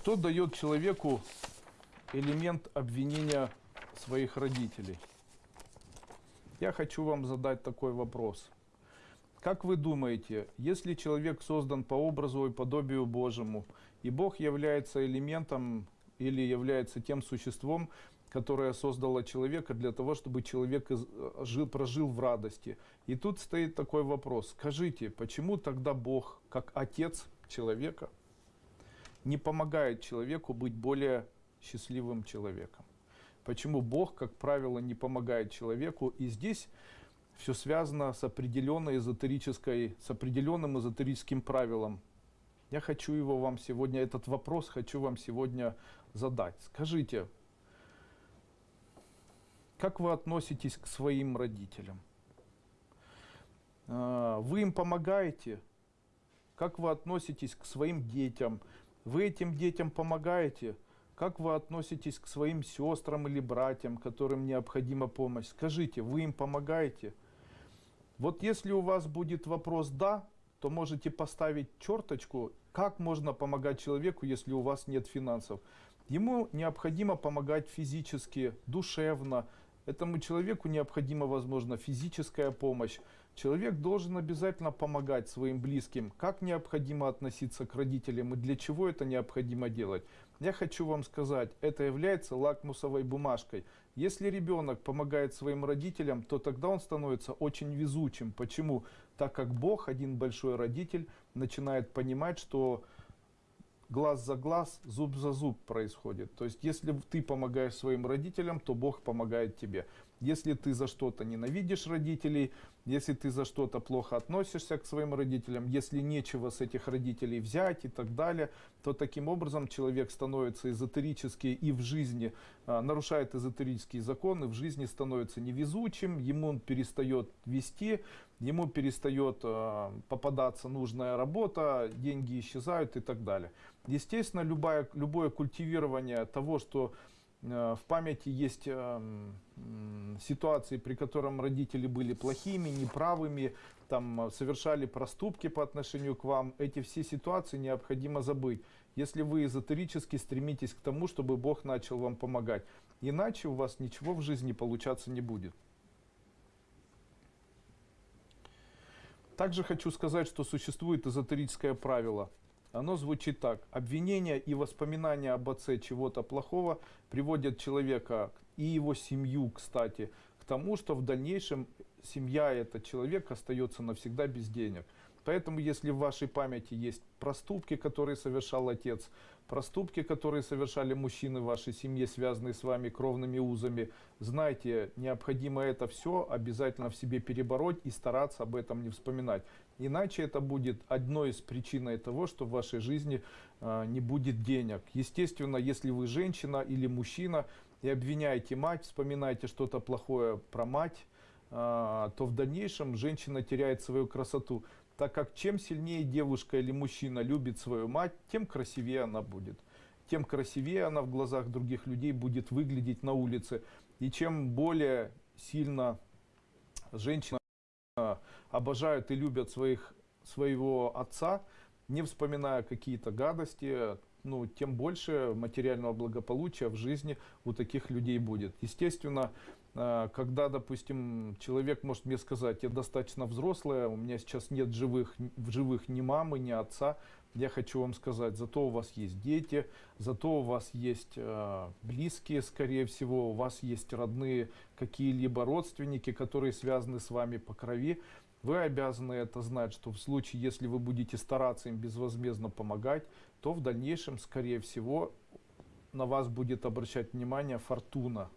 Что дает человеку элемент обвинения своих родителей? Я хочу вам задать такой вопрос. Как вы думаете, если человек создан по образу и подобию Божьему, и Бог является элементом или является тем существом, которое создало человека для того, чтобы человек жил, прожил в радости. И тут стоит такой вопрос. Скажите, почему тогда Бог, как Отец человека, не помогает человеку быть более счастливым человеком? Почему Бог, как правило, не помогает человеку? И здесь все связано с определенной эзотерической, с определенным эзотерическим правилом. Я хочу его вам сегодня, этот вопрос хочу вам сегодня задать. Скажите, как вы относитесь к своим родителям? А, вы им помогаете? Как вы относитесь к своим детям? Вы этим детям помогаете? Как вы относитесь к своим сестрам или братьям, которым необходима помощь? Скажите, вы им помогаете? Вот если у вас будет вопрос «да», то можете поставить черточку, как можно помогать человеку, если у вас нет финансов. Ему необходимо помогать физически, душевно, Этому человеку необходима, возможно, физическая помощь. Человек должен обязательно помогать своим близким. Как необходимо относиться к родителям и для чего это необходимо делать? Я хочу вам сказать, это является лакмусовой бумажкой. Если ребенок помогает своим родителям, то тогда он становится очень везучим. Почему? Так как Бог, один большой родитель, начинает понимать, что глаз за глаз, зуб за зуб происходит. То есть, если ты помогаешь своим родителям, то Бог помогает тебе. Если ты за что-то ненавидишь родителей, если ты за что-то плохо относишься к своим родителям, если нечего с этих родителей взять и так далее, то таким образом человек становится эзотерически и в жизни, а, нарушает эзотерические законы, в жизни становится невезучим, ему он перестает вести, ему перестает а, попадаться нужная работа, деньги исчезают и так далее. Естественно, любое, любое культивирование того, что в памяти есть э, ситуации, при котором родители были плохими, неправыми, там, э, совершали проступки по отношению к вам. Эти все ситуации необходимо забыть, если вы эзотерически стремитесь к тому, чтобы Бог начал вам помогать. Иначе у вас ничего в жизни получаться не будет. Также хочу сказать, что существует эзотерическое правило – оно звучит так. Обвинения и воспоминания об отце чего-то плохого приводят человека и его семью, кстати, к тому, что в дальнейшем семья этот человек остается навсегда без денег. Поэтому, если в вашей памяти есть проступки, которые совершал отец, проступки, которые совершали мужчины в вашей семье, связанные с вами кровными узами, знайте, необходимо это все обязательно в себе перебороть и стараться об этом не вспоминать. Иначе это будет одной из причин того, что в вашей жизни э, не будет денег. Естественно, если вы женщина или мужчина и обвиняете мать, вспоминаете что-то плохое про мать, то в дальнейшем женщина теряет свою красоту так как чем сильнее девушка или мужчина любит свою мать, тем красивее она будет. Тем красивее она в глазах других людей будет выглядеть на улице. И чем более сильно женщина обожают и любят своих, своего отца, не вспоминая какие-то гадости, ну, тем больше материального благополучия в жизни у таких людей будет. Естественно, э, когда, допустим, человек может мне сказать, я достаточно взрослая, у меня сейчас нет живых, в живых ни мамы, ни отца, я хочу вам сказать, зато у вас есть дети, зато у вас есть э, близкие, скорее всего, у вас есть родные какие-либо родственники, которые связаны с вами по крови. Вы обязаны это знать, что в случае, если вы будете стараться им безвозмездно помогать, то в дальнейшем, скорее всего, на вас будет обращать внимание фортуна,